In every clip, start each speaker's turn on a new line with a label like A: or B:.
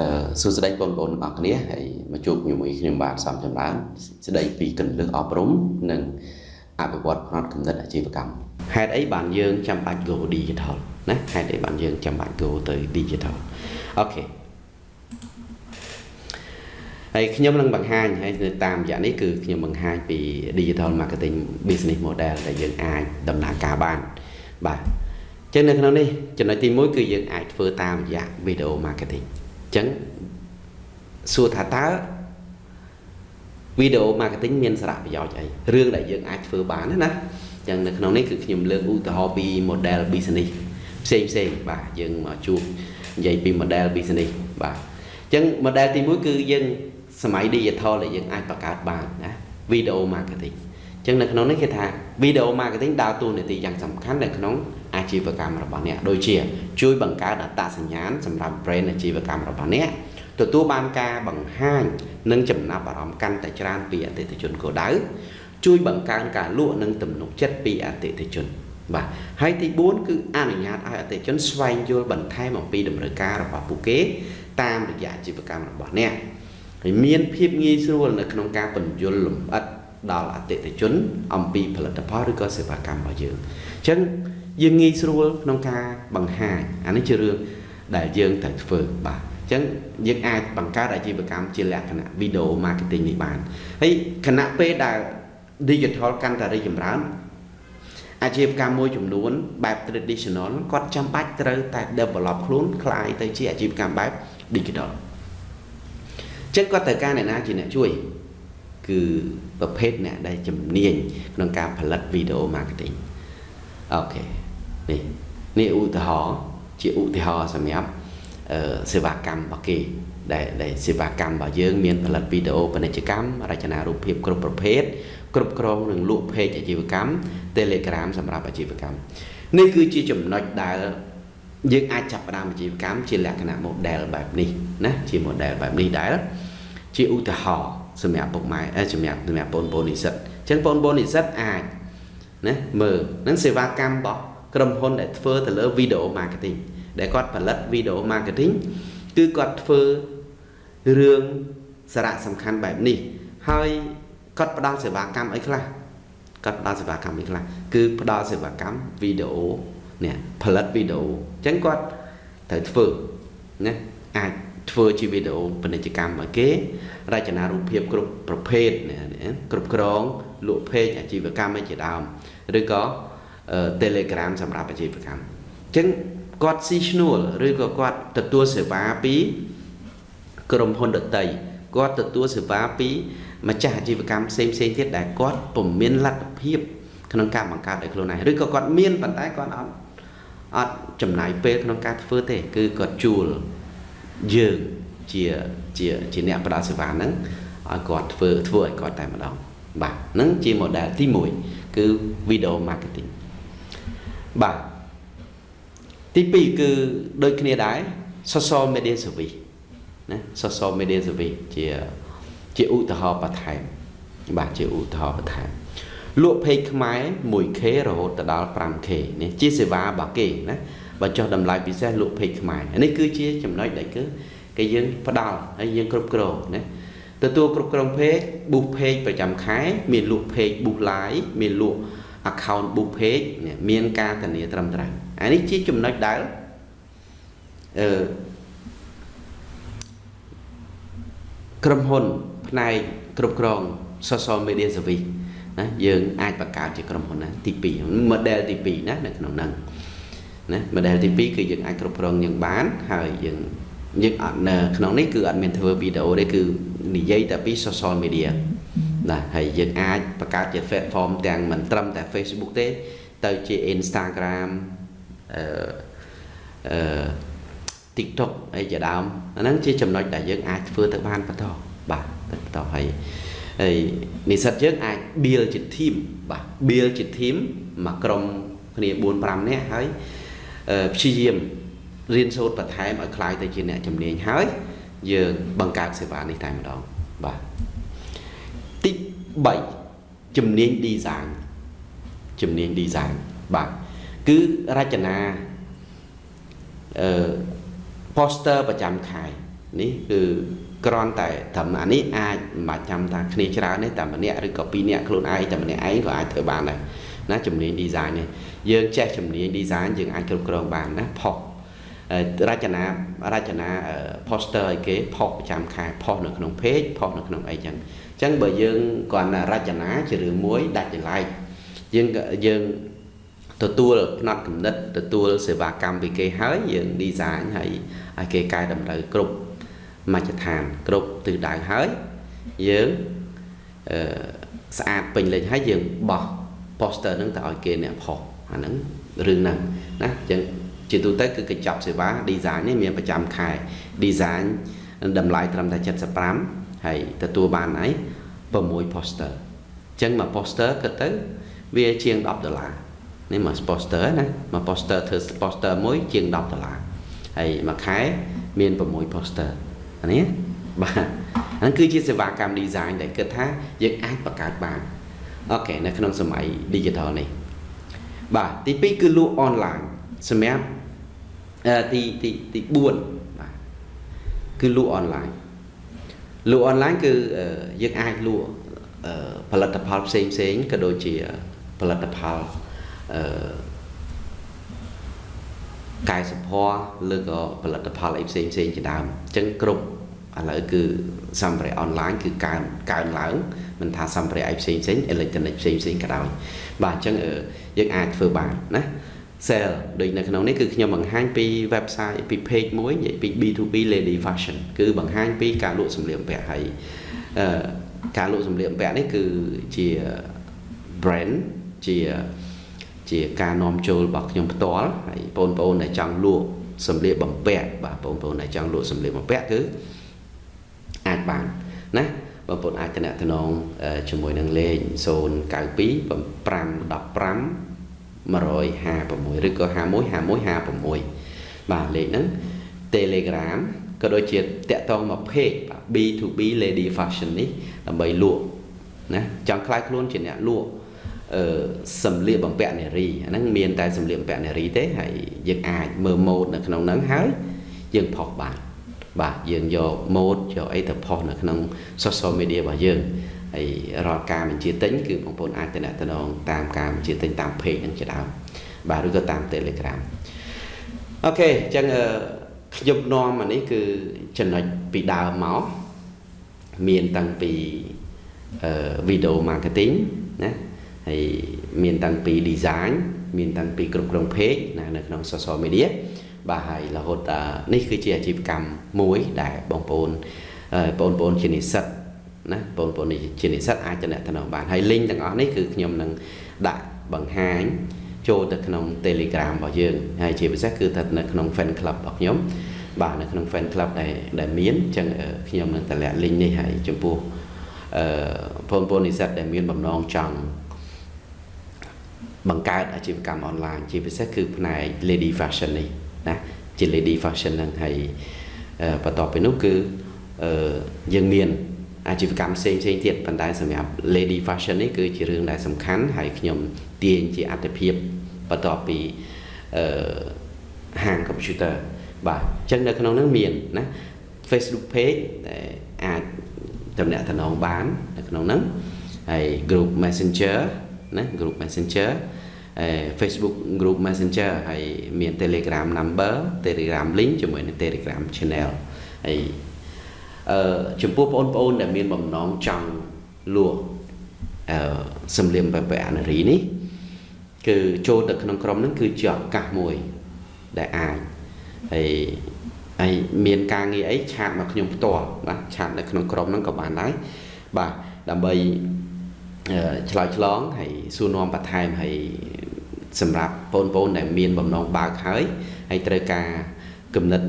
A: អឺសួស្តីបងប្អូនទាំងអស់គ្នាហើយមកជួបជាមួយខ្ញុំបាទសំចម្រើនស្ដីពីកន្លឹះអប់រំនិងអភិវឌ្ឍផ្នត់គំនិតអាជីវកម្មហេតុអីបានយើងចាំបាច់ go digital ណាហេតុអីបានយើងចាំបាច់ go ទៅ digital អូខេហើយខ្ញុំនឹងបង្ហាញហើយនៅតាមរយៈនេះគឺខ្ញុំបង្ហាញពី digital marketing business model ដែលយើងអាចដំណើរការបានបាទចឹងនៅក្នុងនេះចំណុចទី1គឺយើងអាចធ្វើតាមរយៈ video marketing ចឹងសួរថាតើ video marketing មានសារៈប្រយោជន៍អីរឿងដែលយើងអាចធ្វើបានណាចឹងនៅក្នុងនេះគឺខ្ញុំលើកឧទាហរណ៍ពី model business ផ្សេងផ្សេងបាទយើងមកជួបនិយាយពី model business បាទចឹង model ទី1គឺយើងសម័យ digital ដែលយើងអាចបង្កើតបានណា video marketing ចឹងនៅក្នុងនេះគេថា video marketing ដើរតួនាទីយ៉ាងសំខាន់នៅក្នុង អាជីវកម្មរបស់អ្នកដូចជា ជួយបង្កើតអត្តសញ្ញាណសម្រាប់ brand អាជីវកម្មរបស់អ្នកទទួលបានការបង្ហាញនិងចំណាប់អារម្មណ៍កាន់តែច្រើនពីអតិថិជនគោលដៅជួយបង្កើនការលក់និងទំនុកចិត្តពីអតិថិជនបាទហើយទី4គឺអនុញ្ញាតឲ្យអតិថិជនស្វែងយល់បន្ថែមអំពីតម្រូវការរបស់ពួកគេ តាមរយៈអាជីវកម្មរបស់អ្នកហើយមានភាពងាយស្រួលនៅក្នុងការបញ្យល់លម្អិតដល់អតិថិជន អំពីផលិតផលឬក៏សេវាកម្មរបស់យើងអញ្ចឹង យើងងាយស្រួលក្នុងការបង្ហាញអានេះជារឿងដែលយើងត្រូវធ្វើបាទអញ្ចឹងយើងអាចបង្កើតអាជីវកម្មជាលក្ខណៈ video marketing នេះបានហើយខណៈពេលដែល digital កាន់តែរីកចម្រើនអាជីវកម្មមួយចំនួនបែប traditional គាត់ចាំបាច់ត្រូវតែ develop ខ្លួនคล้ายទៅជាអាជីវកម្មបែប digital ចឹងគាត់ត្រូវការអ្នកណាជាអ្នកជួយគឺប្រភេទអ្នកដែលជំនាញក្នុងការផលិត video marketing អូខេ នេះនេះឧទាហរណ៍ជាឧទាហរណ៍សម្រាប់អឺសេវាកម្មរបស់គេដែលដែលសេវាកម្មរបស់យើងមានផលិតវីដេអូពាណិជ្ជកម្មរចនារូបភាពគ្រប់ប្រភេទគ្រប់គ្រងនិងលក់ page អាជីវកម្ម Telegram សម្រាប់អាជីវកម្មនេះគឺជាចំណុចដែលយើងអាចចាប់ផ្ដើមអាជីវកម្មជាលក្ខណៈ model បែបនេះណាជា model បែបនេះដែលជាឧទាហរណ៍សម្រាប់ពុកម៉ែសម្រាប់សម្រាប់បងប្អូននិស្សិតអញ្ចឹងបងប្អូននិស្សិតអាចណាមើលនឹងសេវាកម្មរបស់ ក្រុមហ៊ុនដែលធ្វើទៅលើ video marketing ដែលគាត់ផលិត video marketing គឺគាត់ធ្វើរឿងសារៈសំខាន់បែបនេះ ហើយគាត់ផ្ដល់សេវាកម្មអីខ្លះគាត់ផ្ដល់សេវាកម្មអីខ្លះគឺផ្ដល់សេវាកម្មវីដេអូនេះផលិតវីដេអូអញ្ចឹងគាត់ត្រូវធ្វើណាអាចធ្វើជាវីដេអូពាណិជ្ជកម្មឲ្យគេ រចនារូបភាពគ្រប់ប្រភេទគ្រប់គ្រងលក់ page អាជីវកម្មឯជាដើមឬក៏ Telegram សម្រាប់អាជីវកម្មអញ្ចឹងគាត់ស៊ីឈ្នួលឬក៏គាត់ទទួលសេវាពីក្រុមហ៊ុនដតីគាត់ទទួលសេវាពីម្ចាស់អាជីវកម្មផ្សេងផ្សេងទៀតដែលគាត់ពុំមានលទ្ធភាពក្នុងការបង្កើតឲ្យខ្លួនឯងឬក៏គាត់មានប៉ុន្តែគាត់អត់អត់ចំណាយពេលក្នុងការធ្វើទេ គឺគាត់ជួលយើងជាជាជាអ្នកផ្ដល់សេវាហ្នឹងឲ្យគាត់ធ្វើធ្វើឲ្យគាត់តែម្ដងបាទហ្នឹងជា model ទី1គឺ video marketing បាទទី2គឺដូចគ្នាដែរ social media service ណា social media service ជាជាឧទាហរណ៍បន្ថែមបាទជាឧទាហរណ៍បន្ថែមលក់ page ខ្មែរ 1k រហូតដល់ 5k នេះជាសេវារបស់គេណាបើចុះតម្លៃពិសេសលក់ page ខ្មែរនេះគឺជាចំណុចដែលគឺគេយើងផ្ដល់ហើយយើងគ្រប់គ្រងណាទទួលគ្រប់គ្រង page boost page ប្រចាំខែ មានលក់ page boost live មានលក់ account book page មានការធានាត្រឹមត្រូវអានេះជាចំណុចដែលអឺក្រុមហ៊ុនផ្នែកគ្រប់គ្រង social media service ណាយើងអាចបង្កើតជាក្រុមហ៊ុនណាទី2 model ទី2ណានៅក្នុងហ្នឹងណា model ទី2គឺយើងអាចគ្រប់គ្រងយើងបានហើយយើងយើងអត់នៅក្នុងនេះគឺអត់មានធ្វើវីដេអូទេគឺនិយាយតែពី social media ណាហើយយើងអាចបង្កើតជា platform ទាំងមិនត្រឹមតែ Facebook ទេ ទៅជា Instagram អឺអឺ TikTok អីជាដើមអាហ្នឹងជាចំណុចដែលយើងអាចធ្វើទៅបានបន្តបាទទៅបន្តហើយហើយនិស្សិតយើងអាច build ជា team បាទ build ជា team មួយក្រុមគ្នា4 5នាក់ហើយព្យាយាមរៀនសូត្របន្ថែមឲ្យคล้ายទៅជាអ្នកជំនាញហើយយើងបង្កើតសេវានេះតែម្ដងបាទទី 3ជំនាញ design ជំនាញ design បាទគឺរចនាអឺ poster ប្រចាំខែនេះគឺគ្រាន់តែត្រឹមអានេះអាចមិនបាច់ចាំថាគ្នាច្រើនទេតែម្នាក់ឬក៏ពីរនាក់ខ្លួនឯងតែម្នាក់ឯងក៏អាចធ្វើបានដែរណាជំនាញ design នេះយើងចេះជំនាញ design យើងអាចគ្រប់គ្រងបានណាផុស រចនារចនា poster ឲ្យគេផុសប្រចាំខែផុសនៅក្នុង page ផុសនៅក្នុងអីចឹងអញ្ចឹងបើយើងគ្រាន់តែរចនាជារឿងមួយដាច់ចលែកយើងយើងទទួលផ្នែកកំណត់ទទួលសេវាកម្មពីគេហើយយើង design ហើយឲ្យគេកែតម្រូវគ្រប់មជ្ឈដ្ឋាន គ្រប់ទិសដៅហើយយើងអឺស្អាតពេញលេញហើយយើងបោះ poster ហ្នឹងទៅឲ្យគេអ្នកផុសអាហ្នឹងរឿងហ្នឹងណាអញ្ចឹង ជាទូទៅគឺកញ្ចប់សេវា design នេះមានប្រចាំខែ design តម្លៃត្រឹមតែ75ហើយទទួលបានអី6 poster អញ្ចឹងមួយ poster គិតទៅវាជាង10ដុល្លារនេះមួយ poster ណាមួយ poster ធ្វើ poster មួយជាង10ដុល្លារហើយមួយខែមាន6 poster អានេះបាទហ្នឹងគឺជាសេវាកម្ម design ដែលគិតថាយើងអាចបង្កើតបានអូខេនៅក្នុងសម័យ digital នេះបាទទី2គឺលក់ online សម្រាប់អឺ ទីទីទី4បាទគឺលក់ online លក់ online គឺយើងអាចលក់ផលិតផលផ្សេងផ្សេងក៏ដូចជាផលិតផលអឺកាយសម្ផស្សឬក៏ផលិតផលអីផ្សេងផ្សេងជាដើមអញ្ចឹងគ្រប់ឥឡូវគឺសម្ភារៈអនឡាញគឺកើនកើនឡើងមិនថាសម្ភារៈអីផ្សេងផ្សេងអេឡិចត្រូនិកផ្សេងផ្សេងក៏ដោយបាទអញ្ចឹងយើងអាចធ្វើបានណា sale ដូចនៅក្នុងនេះគឺខ្ញុំបង្ហាញពី website ពី page មួយនិយាយពី B2B Lady Fashion គឺបង្ហាញពីការលក់សម្លៀកបំពាក់ហើយអឺការលក់សម្លៀកបំពាក់នេះគឺជា brand ជាជាការនាំចូលរបស់ខ្ញុំផ្ទាល់ហើយបងប្អូនដែលចង់លក់សម្លៀកបំពាក់បាទបងប្អូនដែលចង់លក់សម្លៀកបំពាក់គឺអាចបានណាបងប្អូនអាចតំណតំណងជាមួយនឹងលេខ092 515 156ឬក៏51 51 56បាទលេខហ្នឹង Telegram ក៏ដូចជាតាក់ទងមក page B2B Lady Fashion នេះដើម្បីលក់ណាចង់ខ្លាយខ្លួនជាអ្នកលក់អឺសម្លៀកបំពាក់នារីអាហ្នឹងមានតែសម្លៀកបំពាក់នារីទេហើយយើងអាចមើលម៉ូដនៅក្នុងហ្នឹងហើយយើងផុសបានបាទយើងយកម៉ូដយកអីទៅផុសនៅក្នុង social media របស់យើង ហើយរាល់ការបញ្ជាទិញគឺបងប្អូនអាចតំណតំណងតាមការបញ្ជាទិញតាម page នឹងជាដើមបាទឬក៏តាម Telegram អូខេអញ្ចឹងខ្ញុំនាំអានេះគឺចំណុចពីដើមមកមានតាំងពីអឺ video marketing ណាហើយមានតាំងពី design មានតាំងពីគ្រប់គ្រង page ណានៅក្នុង social media បាទហើយរហូតនេះគឺជាអាជីវកម្មមួយដែលបងប្អូនបងប្អូនជានិស្សិត ណាបងប្អូនជានិស្សិតអាចតំណបានហើយ link ទាំងអស់នេះគឺខ្ញុំនឹងដាក់បង្ហាញចូលទៅក្នុង Telegram របស់យើងហើយជាពិសេសគឺទៅនៅក្នុង fan club របស់ខ្ញុំបាទនៅក្នុង fan club ដែលដែលមានអញ្ចឹងខ្ញុំនឹងតម្លាក់ link នេះហើយចំពោះអឺបងប្អូននិស្សិតដែលមានបំណងចង់បង្កើតអាជីវកម្មអនឡាញជាពិសេសគឺផ្នែក lady fashion នេះណាជា lady fashion ហ្នឹងហើយបន្ទាប់ពីនោះគឺយើងមាន អាជីវកម្មផ្សេងផ្សេងទៀតប៉ុន្តែសម្រាប់ lady fashion នេះគឺជារឿងដែលសំខាន់ហើយខ្ញុំទាញជាអត្ថភាពបន្ទាប់ពីអឺហាង computer បាទអញ្ចឹងនៅក្នុងហ្នឹងមានណា Facebook page ដែលអាចតំណាក់តំណងបាននៅក្នុងហ្នឹងហើយ group messenger ណា group messenger អឺ Facebook group messenger ហើយមាន Telegram number Telegram link ជាមួយនឹង Telegram channel ហើយ អឺចំពោះបងប្អូនដែលមានបំណងចង់លក់អឺសម្លៀកបំពាក់អនារីនេះគឺចូលទៅក្នុងក្រុមហ្នឹងគឺជាឱកាសមួយដែលអាចហើយហើយមានការងារអីឆាតមកខ្ញុំផ្ទាល់បាទឆាតនៅក្នុងក្រុមហ្នឹងក៏បានដែរបាទដើម្បីឆ្លើយឆ្លងហើយសួរនាំបន្ថែមហើយសម្រាប់បងប្អូនដែលមានបំណងបើកហើយហើយត្រូវការគំនិត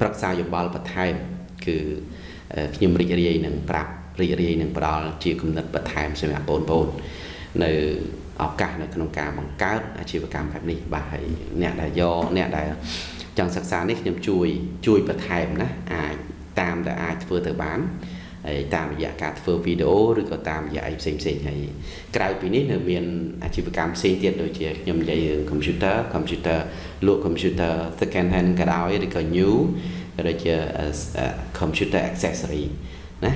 A: ប្រឹក្សាយោបល់បន្ថែមគឺ ខ្ញុំរីករាយនឹងប្រាប់រីករាយនឹងផ្ដល់ជាគំនិតបន្ថែមសម្រាប់បងប្អូននៅឱកាសនៅក្នុងការបង្កើតអាជីវកម្មបែបនេះបាទហើយអ្នកដែលយកអ្នកដែលចង់សិក្សានេះខ្ញុំជួយជួយបន្ថែមណាអាចតាមដែលអាចធ្វើទៅបានហើយតាមរយៈការធ្វើវីដេអូឬក៏តាមរយៈអីផ្សេងផ្សេងហើយក្រៅពីនេះនៅមានអាជីវកម្មផ្សេងទៀតដូចជាខ្ញុំនិយាយរឿង computer computer លក់ computer second hand ក៏ដោយឬក៏ new ក៏ ដូចជា computer accessory ណា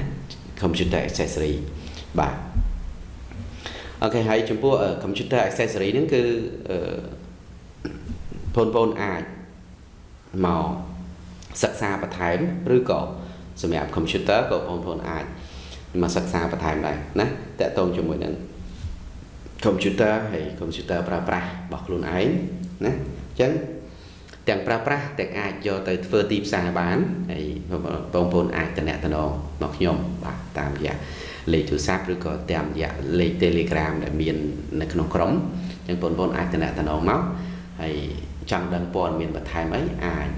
A: computer accessory បាទអូខេហើយចំពោះ computer accessory ហ្នឹងគឺបងប្អូនអាចមកសិក្សាបន្ថែមឬក៏សម្រាប់ computer ក៏បងប្អូនអាចមកសិក្សាបន្ថែមដែរណាតកតងជាមួយនឹង computer ហើយ computer ប្រើប្រាស់របស់ខ្លួនឯងណាអញ្ចឹង ទាំងប្រើប្រាស់ទាំងអាចយកទៅធ្វើទីផ្សារបានហើយបងប្អូនអាចតំណតំណងមកខ្ញុំបាទតាមរយៈលេខទូរស័ព្ទឬក៏តាមរយៈលេខ Telegram ដែលមាននៅក្នុងក្រុមអញ្ចឹងបងប្អូនអាចតំណតំណងមកហើយចង់ដឹងព័ត៌មានបន្ថែមអីអាច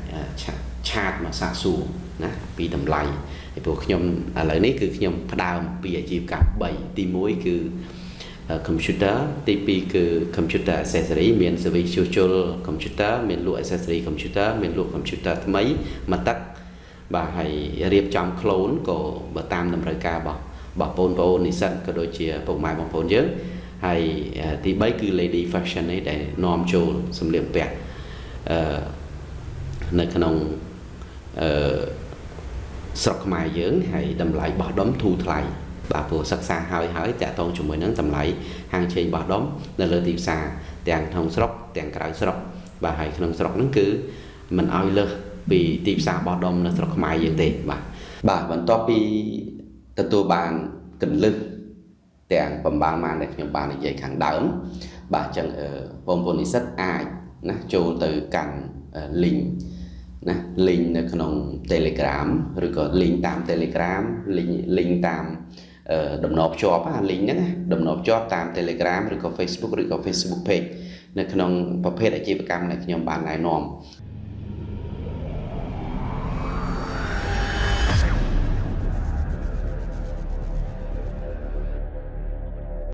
A: ឆាតមកសាកសួរណាពីតម្លៃហើយព្រោះខ្ញុំឥឡូវនេះគឺខ្ញុំផ្ដើមពីអាជីវកម្ម3ទី1គឺ computer ទី2គឺ computer accessory មាន service ជួសជុល computer មានលក់ accessory computer មានលក់ computer ថ្មីមកទឹកបាទហើយរៀបចំ clone ក៏បើតាមតម្រូវការរបស់របស់បងប្អូននិស្សិតក៏ដូចជាពុកម៉ែបងប្អូនយើងហើយទី3គឺ lady fashion នេះដែលនាំចូលសម្លៀកបំពាក់អឺនៅក្នុងអឺស្រុកខ្មែរយើងហើយតម្លៃបោះដុំធូរថ្លៃ បាទព្រោះសិក្សាហើយហើយតាក់ទងជាមួយនឹងតម្លៃហាងឆេងបោះដុំនៅលើទីផ្សារទាំងក្នុងស្រុកទាំងក្រៅស្រុកបាទហើយក្នុងស្រុកហ្នឹងគឺមិនឲ្យលើសពីទីផ្សារបោះដុំនៅស្រុកខ្មែរយើងទេបាទបាទបន្ទាប់ពីទទួលបានកលឹះទាំងបំបានបានដែលខ្ញុំបាននិយាយខាងដើមបាទអញ្ចឹងបងប្អូននិស្សិតអាចណាចូលទៅកាន់ link ណា link នៅក្នុង Telegram ឬក៏ link តាម Telegram link link តាម ដំណភ្ជាប់អា link ហ្នឹងដំណភ្ជាប់តាម Telegram ឬក៏ Facebook ឬក៏ Facebook page នៅក្នុងប្រភេទអាជីវកម្មដែលខ្ញុំបានណែនាំ